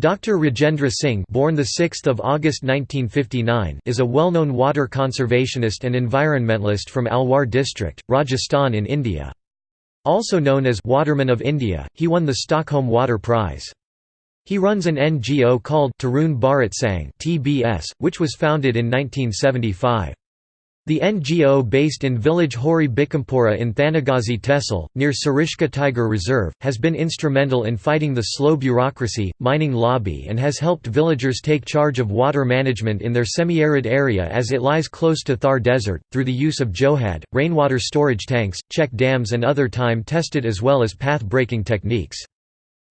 Dr. Rajendra Singh born the 6th of August 1959 is a well-known water conservationist and environmentalist from Alwar district, Rajasthan in India. Also known as Waterman of India, he won the Stockholm Water Prize. He runs an NGO called Tarun Bharat Sangh (TBS), which was founded in 1975. The NGO based in village Hori Bikampura in Thanagazi Tehsil, near Sariska Tiger Reserve, has been instrumental in fighting the slow bureaucracy, mining lobby and has helped villagers take charge of water management in their semi-arid area as it lies close to Thar Desert, through the use of Johad, rainwater storage tanks, check dams and other time-tested as well as path-breaking techniques.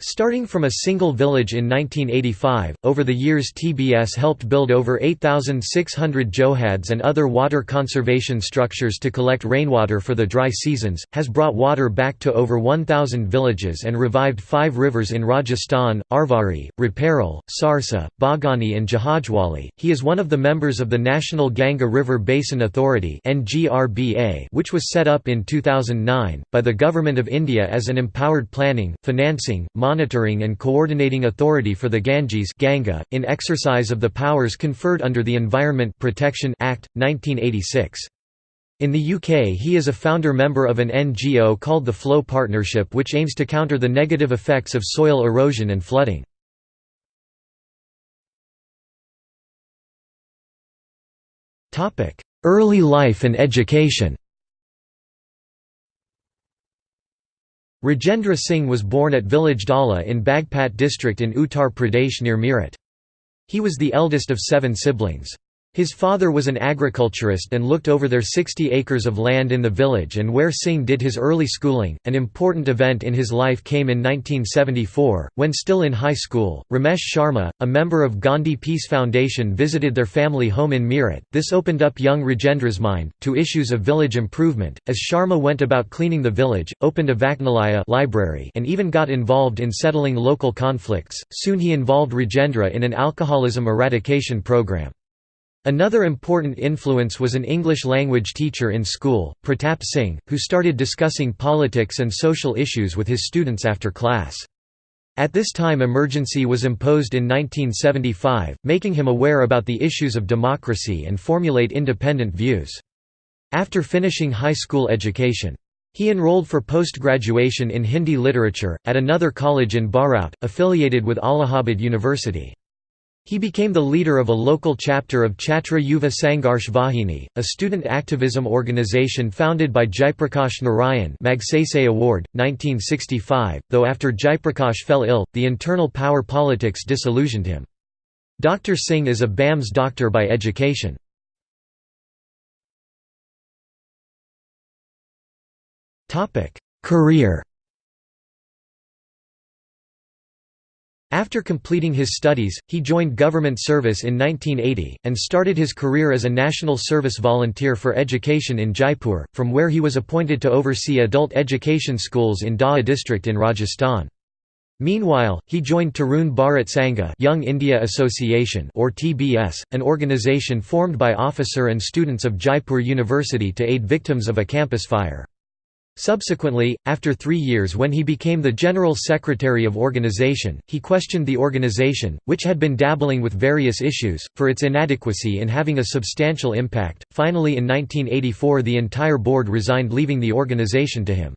Starting from a single village in 1985, over the years TBS helped build over 8,600 johads and other water conservation structures to collect rainwater for the dry seasons, has brought water back to over 1,000 villages and revived five rivers in Rajasthan, Arvari, Rupairel, Sarsa, Baghani and Jahajwali. He is one of the members of the National Ganga River Basin Authority which was set up in 2009, by the Government of India as an empowered planning, financing, monitoring and coordinating authority for the Ganges Ganga, in exercise of the powers conferred under the Environment Protection Act, 1986. In the UK he is a founder member of an NGO called the Flow Partnership which aims to counter the negative effects of soil erosion and flooding. Early life and education Rajendra Singh was born at village Dala in Bagpat district in Uttar Pradesh near Meerut. He was the eldest of seven siblings. His father was an agriculturist and looked over their 60 acres of land in the village and where Singh did his early schooling. An important event in his life came in 1974, when still in high school, Ramesh Sharma, a member of Gandhi Peace Foundation visited their family home in Meerut. This opened up young Rajendra's mind, to issues of village improvement, as Sharma went about cleaning the village, opened a Vachnalaya library and even got involved in settling local conflicts. Soon he involved Rajendra in an alcoholism eradication program. Another important influence was an English-language teacher in school, Pratap Singh, who started discussing politics and social issues with his students after class. At this time emergency was imposed in 1975, making him aware about the issues of democracy and formulate independent views. After finishing high school education, he enrolled for post-graduation in Hindi literature, at another college in Baraut, affiliated with Allahabad University. He became the leader of a local chapter of Chhatra Yuva Sangharsh Vahini, a student activism organization founded by Jaiprakash Narayan Magsaysay Award, 1965, though after Jaiprakash fell ill, the internal power politics disillusioned him. Dr. Singh is a BAMS doctor by education. Career After completing his studies, he joined government service in 1980, and started his career as a national service volunteer for education in Jaipur, from where he was appointed to oversee adult education schools in Dausa district in Rajasthan. Meanwhile, he joined Tarun Bharat Sangha Young India Association or TBS, an organization formed by officer and students of Jaipur University to aid victims of a campus fire. Subsequently, after three years when he became the General Secretary of organization, he questioned the organization, which had been dabbling with various issues, for its inadequacy in having a substantial impact. Finally in 1984 the entire board resigned leaving the organization to him.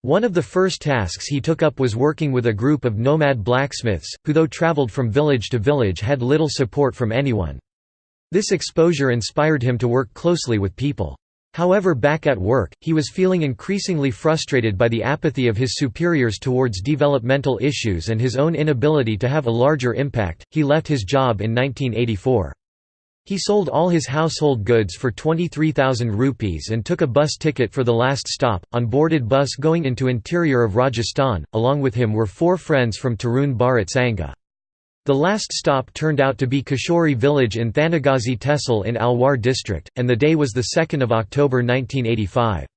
One of the first tasks he took up was working with a group of nomad blacksmiths, who though traveled from village to village had little support from anyone. This exposure inspired him to work closely with people. However back at work, he was feeling increasingly frustrated by the apathy of his superiors towards developmental issues and his own inability to have a larger impact. He left his job in 1984. He sold all his household goods for 23,000 rupees and took a bus ticket for the last stop, on boarded bus going into interior of Rajasthan. Along with him were four friends from Tarun Bharat Sangha. The last stop turned out to be Kishori village in Thanagazi Tehsil in Alwar district, and the day was 2 October 1985.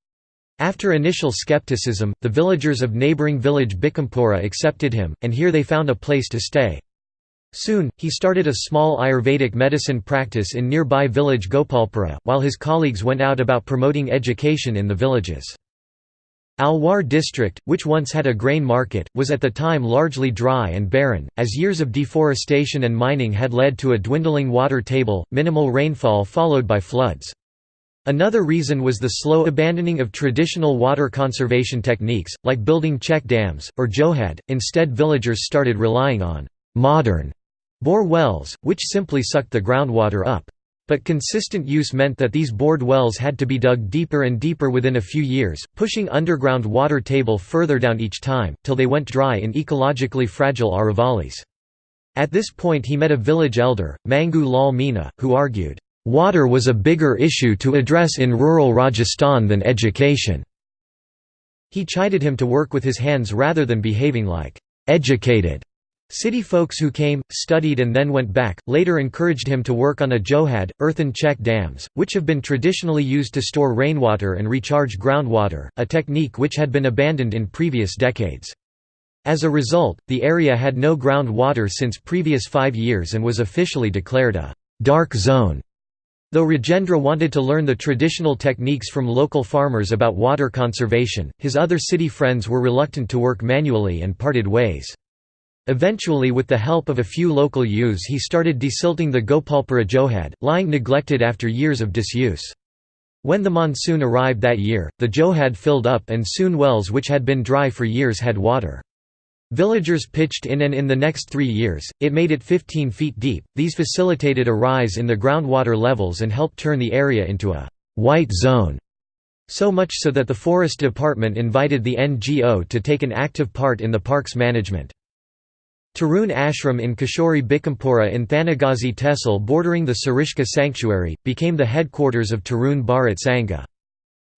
After initial skepticism, the villagers of neighbouring village Bikampura accepted him, and here they found a place to stay. Soon, he started a small Ayurvedic medicine practice in nearby village Gopalpura, while his colleagues went out about promoting education in the villages. Alwar district, which once had a grain market, was at the time largely dry and barren, as years of deforestation and mining had led to a dwindling water table, minimal rainfall followed by floods. Another reason was the slow abandoning of traditional water conservation techniques, like building check dams, or johad, instead villagers started relying on «modern» bore wells, which simply sucked the groundwater up. But consistent use meant that these bored wells had to be dug deeper and deeper within a few years, pushing underground water table further down each time, till they went dry in ecologically fragile Aravallis. At this point he met a village elder, Mangu Lal Meena, who argued, "...water was a bigger issue to address in rural Rajasthan than education." He chided him to work with his hands rather than behaving like, "...educated." City folks who came, studied and then went back, later encouraged him to work on a johad, earthen check dams, which have been traditionally used to store rainwater and recharge groundwater, a technique which had been abandoned in previous decades. As a result, the area had no groundwater since previous five years and was officially declared a «dark zone». Though Rajendra wanted to learn the traditional techniques from local farmers about water conservation, his other city friends were reluctant to work manually and parted ways. Eventually with the help of a few local youths he started desilting the Gopalpura Johad, lying neglected after years of disuse. When the monsoon arrived that year, the Johad filled up and soon wells which had been dry for years had water. Villagers pitched in and in the next three years, it made it 15 feet deep. These facilitated a rise in the groundwater levels and helped turn the area into a «white zone». So much so that the Forest Department invited the NGO to take an active part in the park's management. Tarun Ashram in Kishori Bikampura in Thanagazi Tehsil bordering the Sariska sanctuary, became the headquarters of Tarun Bharat Sangha.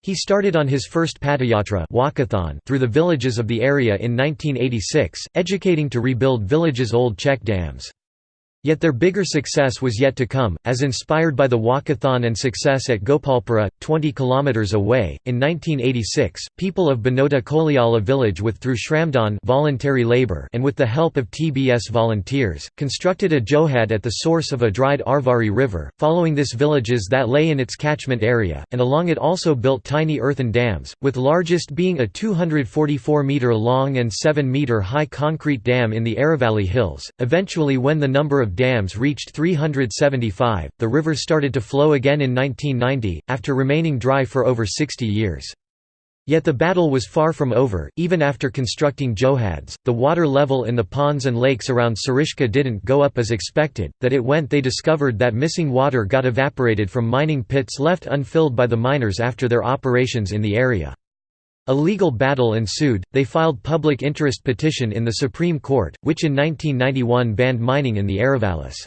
He started on his first padayatra walkathon through the villages of the area in 1986, educating to rebuild villages' old check dams. Yet their bigger success was yet to come, as inspired by the walkathon and success at Gopalpura, 20 km away. In 1986, people of Banota Koliala village with through Shramdan voluntary labor and with the help of TBS volunteers, constructed a johad at the source of a dried Arvari river, following this villages that lay in its catchment area, and along it also built tiny earthen dams, with largest being a 244 metre long and 7 metre high concrete dam in the Aravalli Hills. Eventually when the number of dams reached 375, the river started to flow again in 1990, after remaining dry for over 60 years. Yet the battle was far from over, even after constructing johads, the water level in the ponds and lakes around Sariska didn't go up as expected, that it went they discovered that missing water got evaporated from mining pits left unfilled by the miners after their operations in the area. A legal battle ensued, they filed public interest petition in the Supreme Court, which in 1991 banned mining in the Aravallis.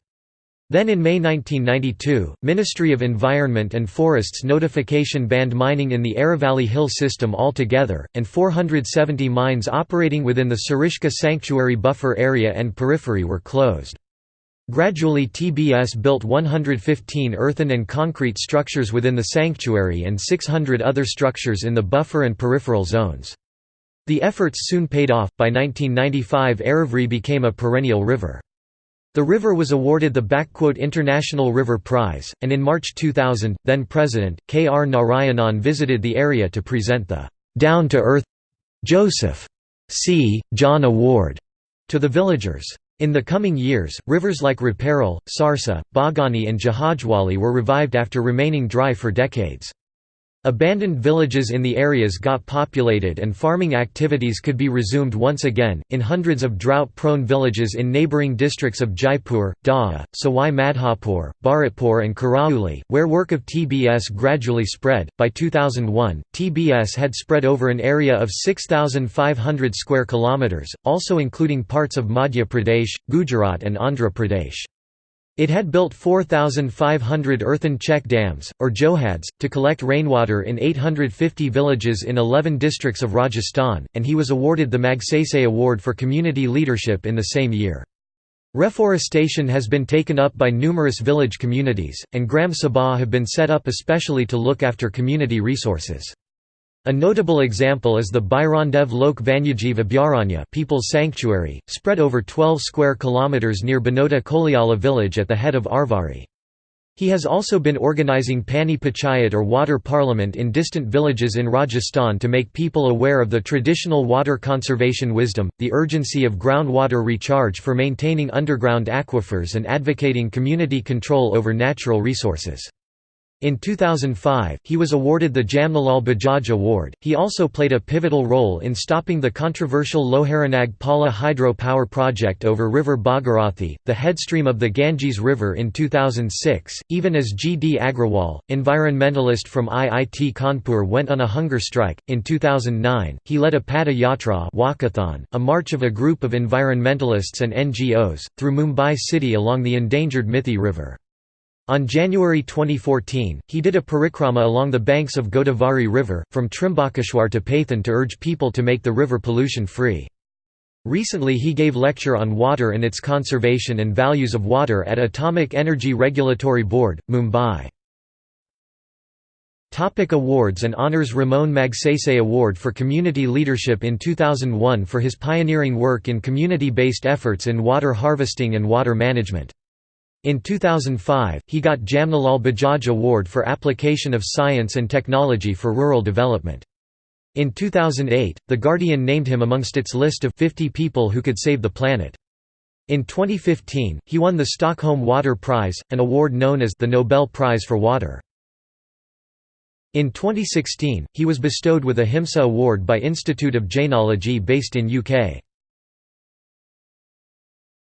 Then in May 1992, Ministry of Environment and Forests notification banned mining in the Aravalli Hill system altogether, and 470 mines operating within the Sariska Sanctuary buffer area and periphery were closed. Gradually TBS built 115 earthen and concrete structures within the sanctuary and 600 other structures in the buffer and peripheral zones. The efforts soon paid off, by 1995 Arvari became a perennial river. The river was awarded the International River Prize, and in March 2000, then-President, K. R. Narayanan visited the area to present the «Down-to-Earth Joseph C. John Award» to the villagers. In the coming years, rivers like Raparal, Sarsa, Bagani and Jahajwali were revived after remaining dry for decades. Abandoned villages in the areas got populated and farming activities could be resumed once again, in hundreds of drought-prone villages in neighbouring districts of Jaipur, Dausa, Sawai Madhopur, Bharatpur and Karauli, where work of TBS gradually spread. By 2001, TBS had spread over an area of 6,500 square kilometres, also including parts of Madhya Pradesh, Gujarat and Andhra Pradesh. It had built 4,500 earthen check dams, or johads, to collect rainwater in 850 villages in 11 districts of Rajasthan, and he was awarded the Magsaysay Award for Community Leadership in the same year. Reforestation has been taken up by numerous village communities, and Gram Sabha have been set up especially to look after community resources. A notable example is the Bhairondev Lok Vanyajjeev Abhyaranya People's Sanctuary, spread over 12 square kilometers near Banota Koliala village at the head of Arvari. He has also been organising Pani Panchayat or water parliament in distant villages in Rajasthan to make people aware of the traditional water conservation wisdom, the urgency of groundwater recharge for maintaining underground aquifers and advocating community control over natural resources. In 2005, he was awarded the Jamnalal Bajaj Award. He also played a pivotal role in stopping the controversial Loharinag Pala hydro power project over River Bhagirathi, the headstream of the Ganges River in 2006, even as G. D. Agrawal, environmentalist from IIT Kanpur, went on a hunger strike. In 2009, he led a Pada Yatra walkathon, a march of a group of environmentalists and NGOs, through Mumbai city along the endangered Mithi River. On January 2014, he did a parikrama along the banks of Godavari River, from Trimbakeshwar to Paithan to urge people to make the river pollution-free. Recently he gave lecture on water and its conservation and values of water at Atomic Energy Regulatory Board, Mumbai. Topic awards and honors Ramon Magsaysay Award for Community Leadership in 2001 for his pioneering work in community-based efforts in water harvesting and water management. In 2005, he got Jamnalal Bajaj Award for application of science and technology for rural development. In 2008, The Guardian named him amongst its list of 50 people who could save the planet. In 2015, he won the Stockholm Water Prize, an award known as the Nobel Prize for Water. In 2016, he was bestowed with Ahimsa Award by Institute of Jainology based in UK.